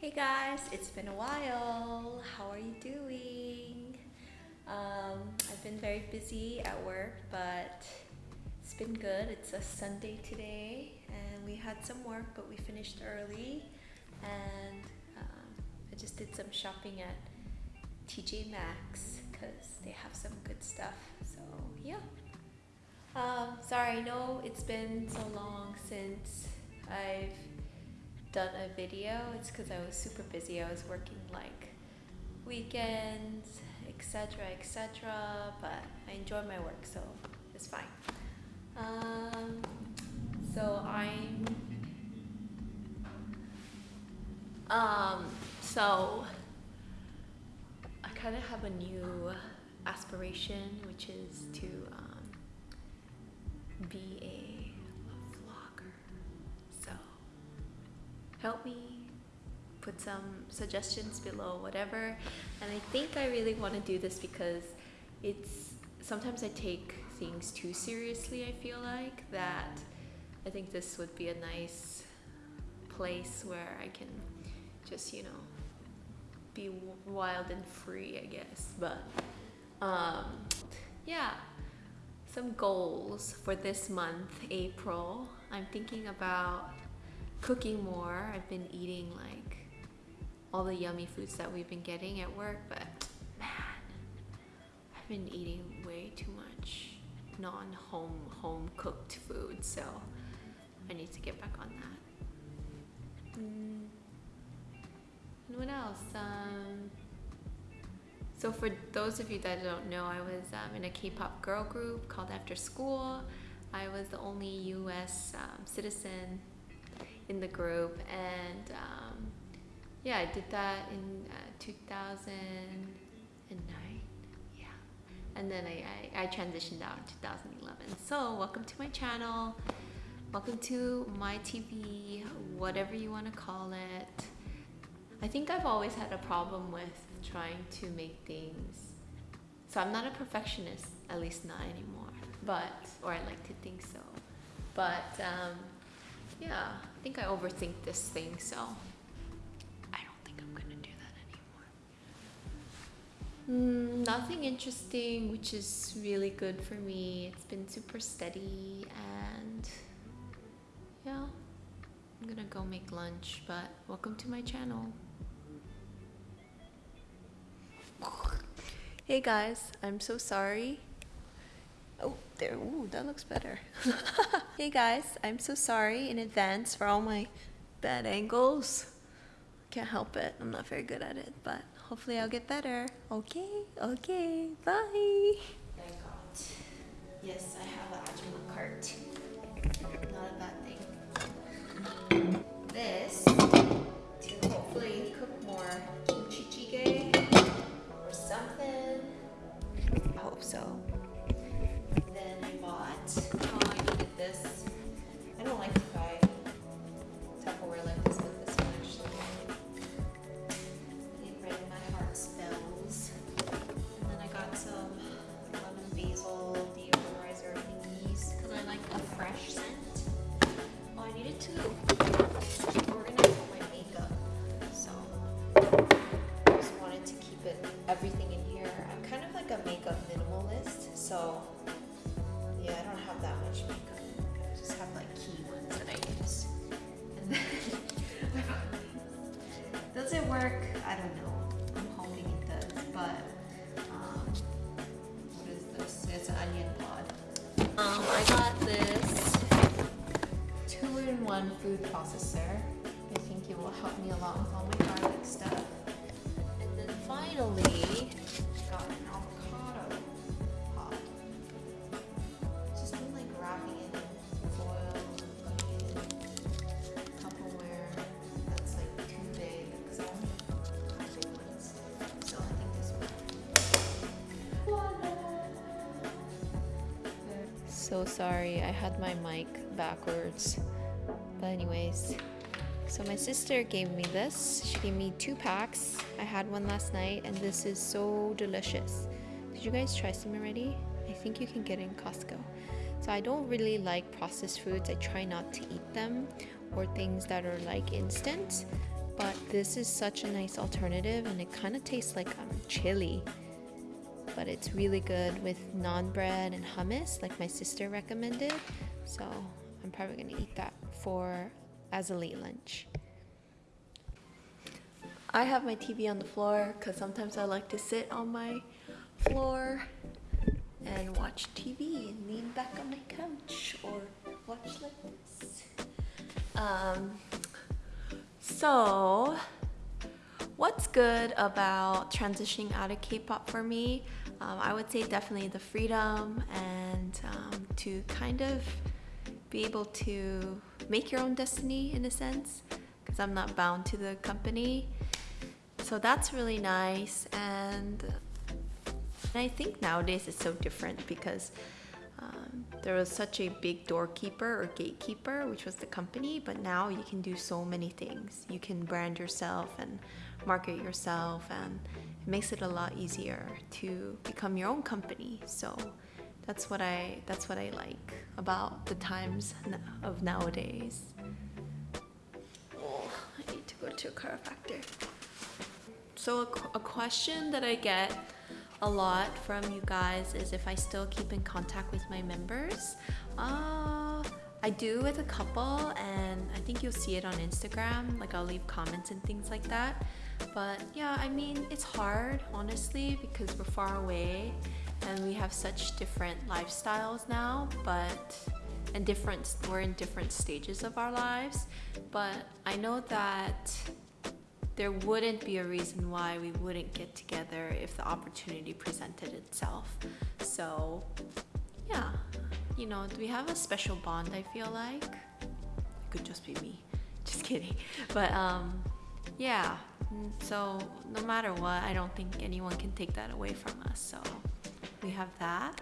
Hey guys, it's been a while. How are you doing? Um, I've been very busy at work, but it's been good. It's a Sunday today, and we had some work, but we finished early. And um, I just did some shopping at TJ Maxx because they have some good stuff. So, yeah. Um, sorry, I know it's been so long since I've done a video. It's because I was super busy. I was working like weekends, etc., etc. But I enjoy my work, so it's fine. Um, so I'm. Um, so I kind of have a new aspiration, which is to um, be a help me put some suggestions below whatever. And i think i really want to do this because it's sometimes i take things too seriously i feel like that i think this would be a nice place where i can just you know be wild and free i guess. But um yeah. Some goals for this month april. I'm thinking about cooking more. I've been eating like all the yummy foods that we've been getting at work, but man, I've been eating way too much non-home home cooked food, so I need to get back on that. Mm. And what else? Um, so for those of you that don't know, I was um, in a K-pop girl group called After School. I was the only U.S. Um, citizen in the group and um, yeah I did that in uh, 2009 yeah. And then I, I, I transitioned out in 2011 so welcome to my channel. Welcome to my TV whatever you want to call it. I think I've always had a problem with trying to make things so I'm not a perfectionist at least not anymore but or I like to think so. But um, yeah, I think I overthink this thing, so I don't think I'm gonna do that anymore. Mm, nothing interesting, which is really good for me. It's been super steady, and yeah, I'm gonna go make lunch, but welcome to my channel. Hey guys, I'm so sorry. Oh, there. Ooh, that looks better. hey guys, I'm so sorry in advance for all my bad angles. Can't help it. I'm not very good at it, but hopefully I'll get better. Okay, okay, bye. I got, yes, I have an Ajima cart. Not a bad thing. This, to hopefully cook more kimchi jjigae or something. I hope so. This. So sorry. I had my mic backwards. But anyways, so my sister gave me this. She gave me two packs. I had one last night and this is so delicious. Did you guys try some already? I think you can get in Costco. So I don't really like processed foods. I try not to eat them or things that are like instant. but this is such a nice alternative and it kind of tastes like um, chili. But it's really good with naan bread and hummus, like my sister recommended. So I'm probably gonna eat that for as a late lunch. I have my TV on the floor because sometimes I like to sit on my floor and watch TV and lean back on my couch or watch like this. Um, so, what's good about transitioning out of K-pop for me? Um, I would say definitely the freedom and um, to kind of be able to make your own destiny in a sense because I'm not bound to the company. So that's really nice and I think nowadays it's so different because um, there was such a big doorkeeper or gatekeeper, which was the company, but now you can do so many things. You can brand yourself and market yourself, and it makes it a lot easier to become your own company. So that's what I that's what I like about the times of nowadays. Oh, I need to go to a chiropractor. So a, a question that I get a lot from you guys is if I still keep in contact with my members. Uh, I do with a couple and I think you'll see it on Instagram. Like I'll leave comments and things like that. But yeah, I mean, it's hard, honestly, because we're far away and we have such different lifestyles now, but and different we're in different stages of our lives. But I know that there wouldn't be a reason why we wouldn't get together if the opportunity presented itself. So, yeah, you know, we have a special bond, I feel like. It could just be me. Just kidding. But, um, yeah, so no matter what, I don't think anyone can take that away from us. So, we have that.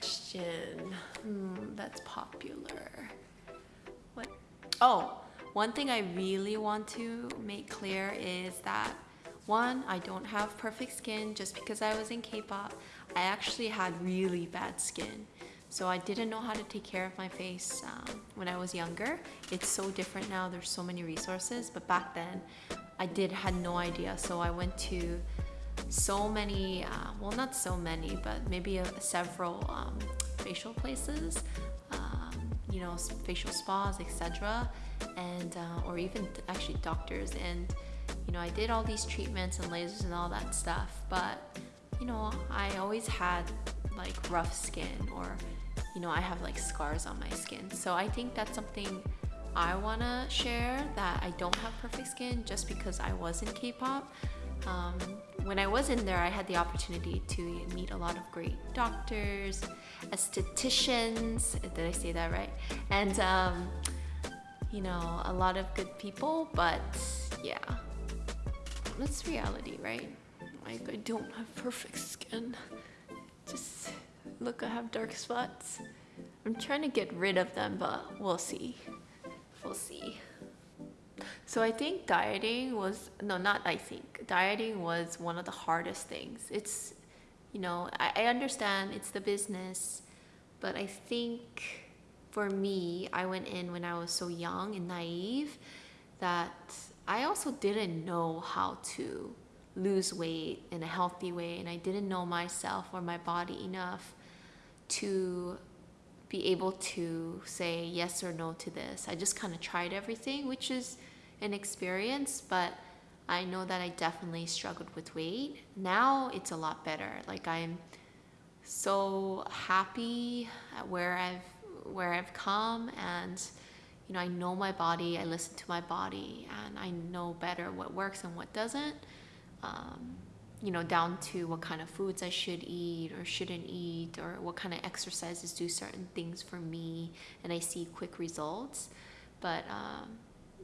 Question mm, that's popular. What? Oh, one thing I really want to make clear is that one, I don't have perfect skin just because I was in K-pop. I actually had really bad skin. So I didn't know how to take care of my face um, when I was younger. It's so different now, there's so many resources, but back then I did had no idea. So I went to so many, uh, well not so many, but maybe a, several um, facial places, um, you know, facial spas, etc and uh, or even actually doctors and you know I did all these treatments and lasers and all that stuff but you know I always had like rough skin or you know I have like scars on my skin so I think that's something I want to share that I don't have perfect skin just because I was in K-pop um, when I was in there I had the opportunity to meet a lot of great doctors estheticians did I say that right and um, you know, a lot of good people, but yeah, that's reality, right? Like, I don't have perfect skin. Just look, I have dark spots. I'm trying to get rid of them, but we'll see. We'll see. So I think dieting was, no, not I think, dieting was one of the hardest things. It's, you know, I, I understand it's the business, but I think for me, I went in when I was so young and naive that I also didn't know how to lose weight in a healthy way and I didn't know myself or my body enough to be able to say yes or no to this. I just kind of tried everything, which is an experience, but I know that I definitely struggled with weight. Now it's a lot better. Like I'm so happy at where I've where I've come and you know I know my body I listen to my body and I know better what works and what doesn't um, you know down to what kind of foods I should eat or shouldn't eat or what kind of exercises do certain things for me and I see quick results but um,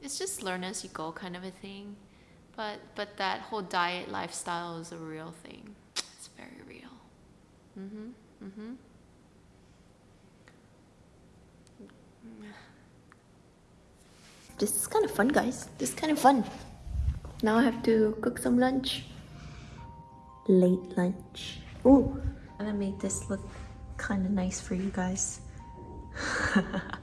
it's just learn as you go kind of a thing but but that whole diet lifestyle is a real thing it's very real mm-hmm mm-hmm This is kind of fun, guys. This is kind of fun. Now I have to cook some lunch. Late lunch. Ooh, I'm gonna make this look kind of nice for you guys.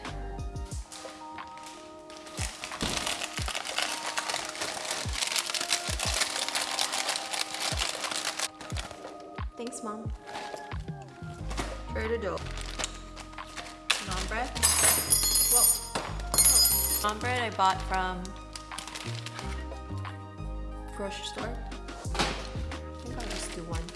Thanks, mom. To do. Naan bread. Whoa. Oh. Naan bread I bought from grocery store. I think I'll just do one.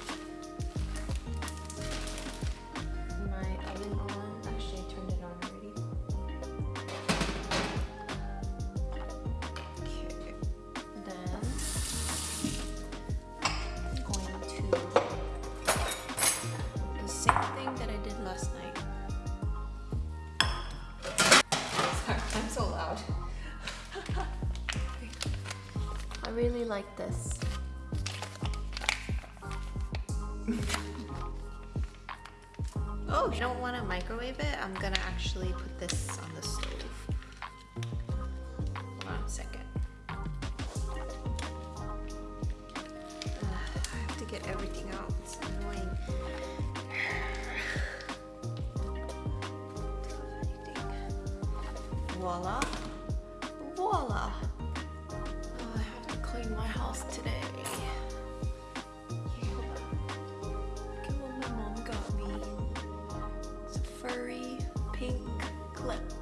Really like this. oh, you don't want to microwave it? I'm gonna actually put this on the stove. Hold on a second. Ugh, I have to get everything out. It's annoying. Voila. Voila. Clean my house today. Look at what my mom got me. It's a furry pink clip.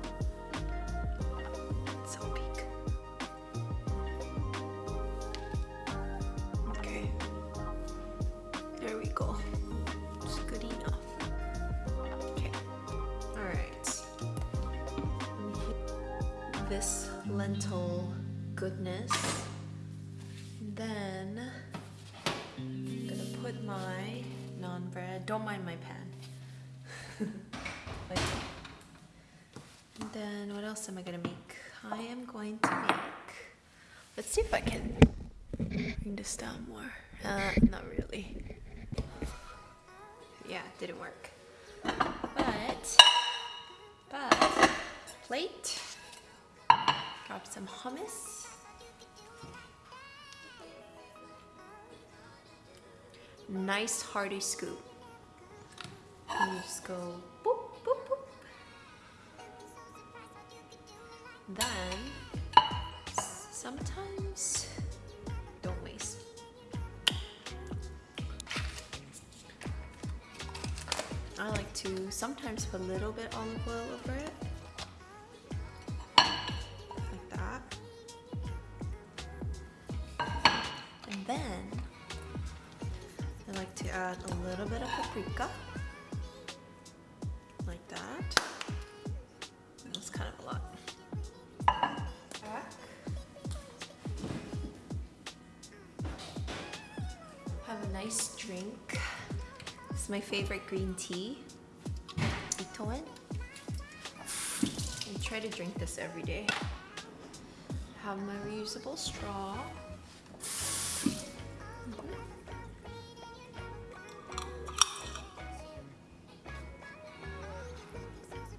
Then I'm gonna put my naan bread. Don't mind my pan. And then what else am I gonna make? I am going to make. Let's see if I can bring this down more. Uh, not really. Yeah, didn't work. But, but, plate. Grab some hummus. Nice hearty scoop. And you just go boop, boop, boop. Then, sometimes, don't waste. I like to sometimes put a little bit olive oil over it. Is my favorite green tea. Ito En. I try to drink this every day. Have my reusable straw.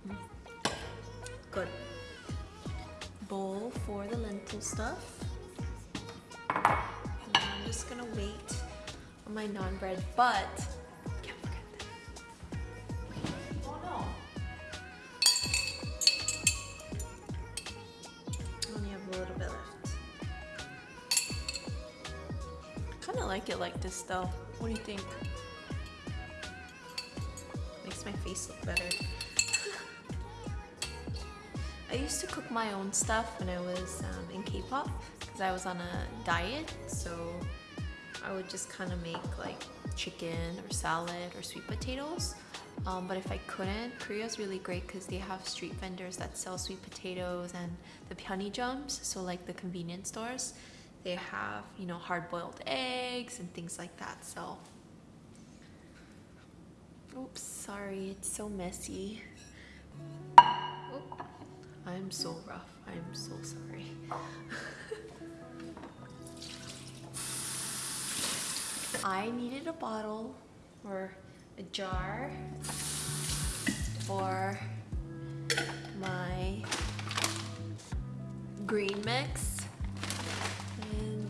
Mm-hmm. Good. Bowl for the lentil stuff. And I'm just gonna wait on my naan bread, but like it like this though. What do you think? Makes my face look better. I used to cook my own stuff when I was um, in K-pop because I was on a diet. So I would just kind of make like chicken or salad or sweet potatoes. Um, but if I couldn't, Korea's really great because they have street vendors that sell sweet potatoes and the pyeonijums, so like the convenience stores. They have, you know, hard boiled eggs and things like that. So, oops, sorry, it's so messy. Oop, I'm so rough. I'm so sorry. I needed a bottle or a jar for my green mix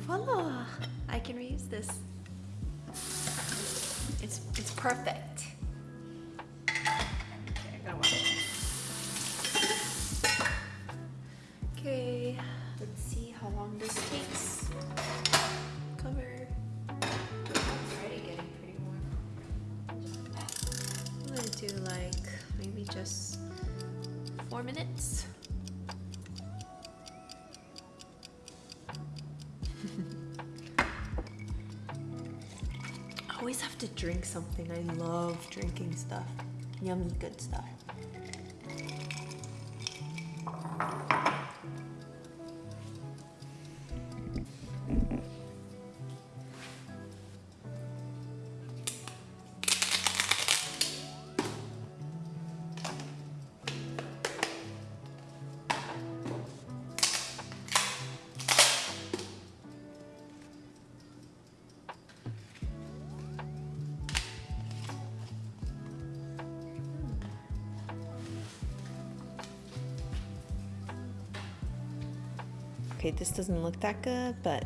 voila. I can reuse this. It's it's perfect always have to drink something. I love drinking stuff. Yummy, good stuff. Okay, this doesn't look that good, but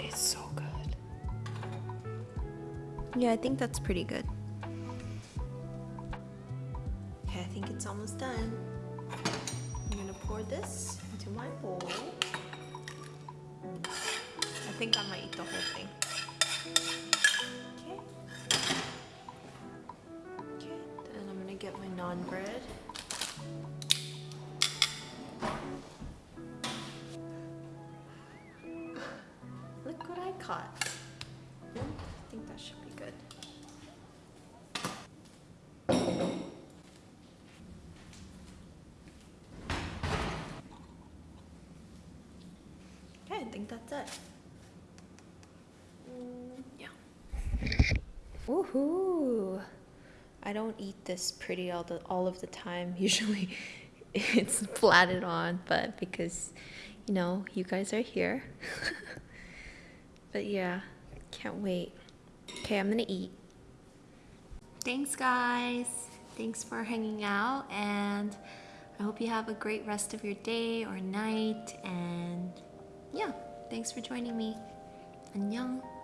it's so good. Yeah, I think that's pretty good. I caught. I think that should be good. Okay, I think that's it. Mm, yeah. Woohoo! I don't eat this pretty all the all of the time. Usually it's flatted on, but because you know, you guys are here. but yeah, can't wait. Okay, I'm gonna eat. Thanks, guys. Thanks for hanging out, and I hope you have a great rest of your day or night. And yeah, thanks for joining me. 안녕.